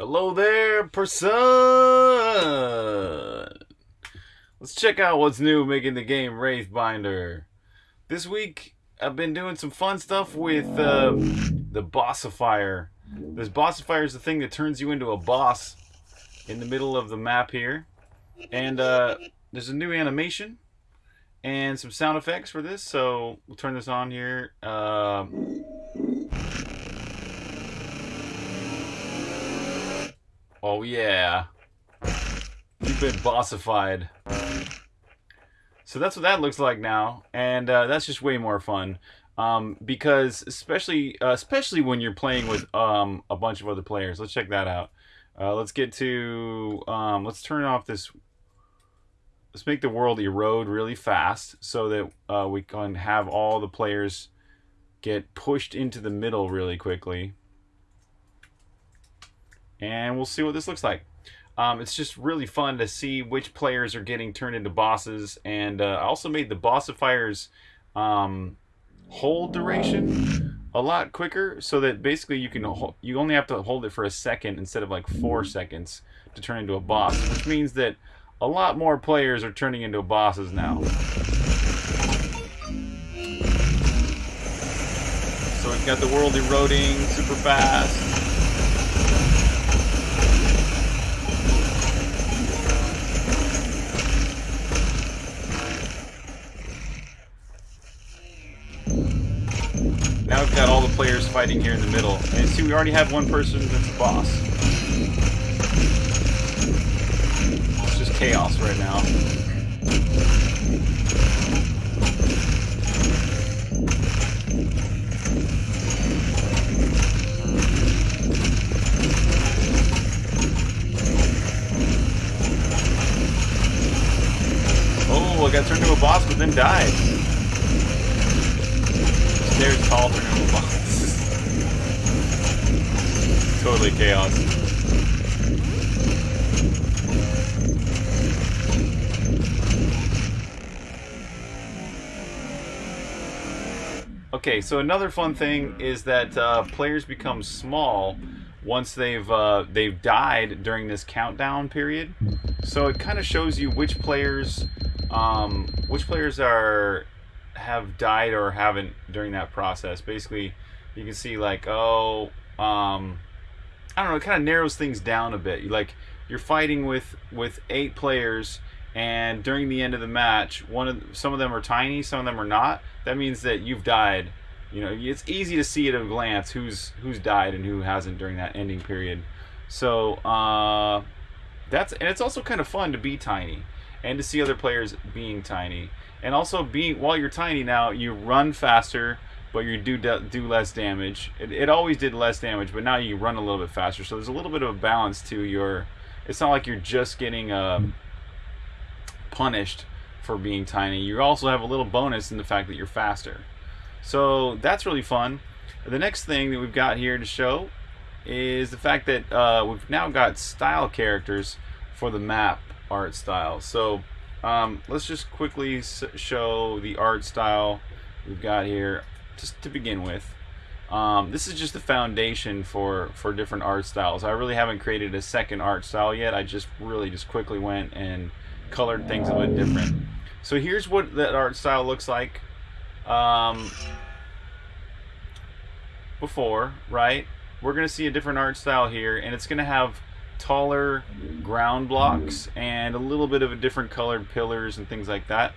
Hello there, person. Let's check out what's new making the game Wraithbinder. This week, I've been doing some fun stuff with uh, the Bossifier. This Bossifier is the thing that turns you into a boss in the middle of the map here. And uh, there's a new animation and some sound effects for this, so we'll turn this on here. Uh, Oh yeah. You've been bossified. So that's what that looks like now, and uh, that's just way more fun. Um, because especially uh, especially when you're playing with um, a bunch of other players. Let's check that out. Uh, let's get to um, let's turn off this. Let's make the world erode really fast so that uh, we can have all the players get pushed into the middle really quickly and we'll see what this looks like. Um, it's just really fun to see which players are getting turned into bosses, and uh, I also made the bossifier's um, hold duration a lot quicker, so that basically you can you only have to hold it for a second instead of like four seconds to turn into a boss, which means that a lot more players are turning into bosses now. So we've got the world eroding super fast. Players fighting here in the middle. And see, we already have one person that's a boss. It's just chaos right now. Oh, I got turned into a boss but then died. There's tall renewable boxes. Totally chaos. Okay, so another fun thing is that uh, players become small once they've uh, they've died during this countdown period. So it kind of shows you which players um, which players are have died or haven't during that process. Basically, you can see like, oh, um, I don't know, it kind of narrows things down a bit. Like you're fighting with with eight players, and during the end of the match, one of some of them are tiny, some of them are not. That means that you've died. You know, it's easy to see at a glance who's who's died and who hasn't during that ending period. So uh, that's and it's also kind of fun to be tiny and to see other players being tiny and also being while you're tiny now you run faster but you do do less damage. It, it always did less damage but now you run a little bit faster. So there's a little bit of a balance to your it's not like you're just getting uh, punished for being tiny. You also have a little bonus in the fact that you're faster. So that's really fun. The next thing that we've got here to show is the fact that uh, we've now got style characters for the map art style. So um, let's just quickly show the art style we've got here, just to begin with. Um, this is just the foundation for, for different art styles. I really haven't created a second art style yet. I just really just quickly went and colored things a bit different. So here's what that art style looks like um, before, right? We're going to see a different art style here, and it's going to have taller ground blocks and a little bit of a different colored pillars and things like that.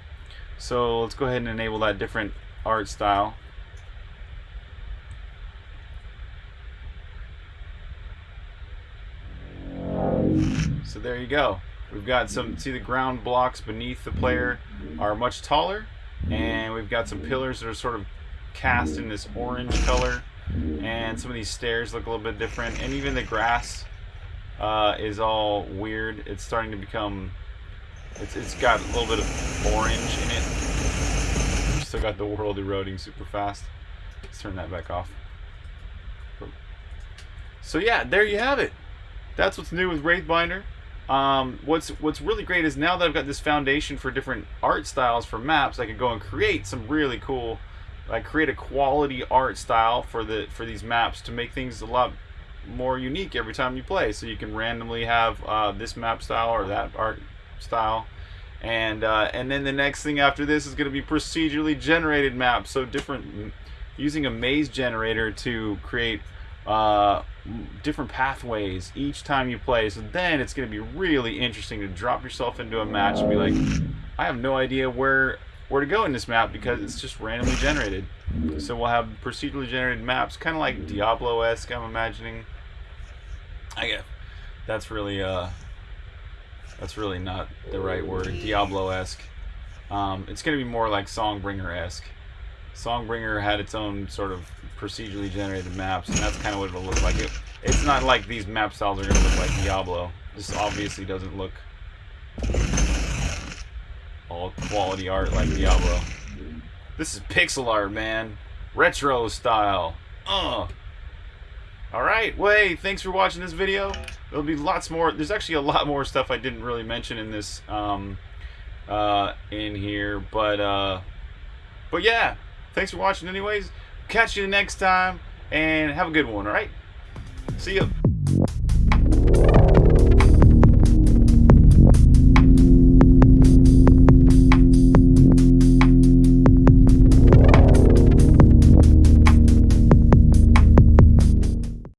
So let's go ahead and enable that different art style. So there you go. We've got some, see the ground blocks beneath the player are much taller and we've got some pillars that are sort of cast in this orange color and some of these stairs look a little bit different and even the grass uh, is all weird. It's starting to become, it's, it's got a little bit of orange in it. Still got the world eroding super fast. Let's turn that back off. So yeah, there you have it. That's what's new with Wraithbinder. Um, what's what's really great is now that I've got this foundation for different art styles for maps, I can go and create some really cool, like create a quality art style for the for these maps to make things a lot more unique every time you play. So you can randomly have uh, this map style or that art style. And, uh, and then the next thing after this is going to be procedurally generated maps. So different, using a maze generator to create uh, different pathways each time you play. So then it's going to be really interesting to drop yourself into a match and be like, I have no idea where where to go in this map because it's just randomly generated. So we'll have procedurally generated maps, kind of like Diablo-esque, I'm imagining. I guess that's really uh, that's really not the right word. Diablo-esque. Um, it's going to be more like Songbringer-esque. Songbringer had its own sort of procedurally generated maps, and that's kind of what it'll look like. It, it's not like these map styles are going to look like Diablo. This obviously doesn't look all quality art like Diablo. This is pixel art, man. Retro style. Uh. Alright, well, hey, thanks for watching this video. There'll be lots more. There's actually a lot more stuff I didn't really mention in this, um, uh, in here. But, uh, but yeah, thanks for watching anyways. Catch you next time, and have a good one, alright? See ya.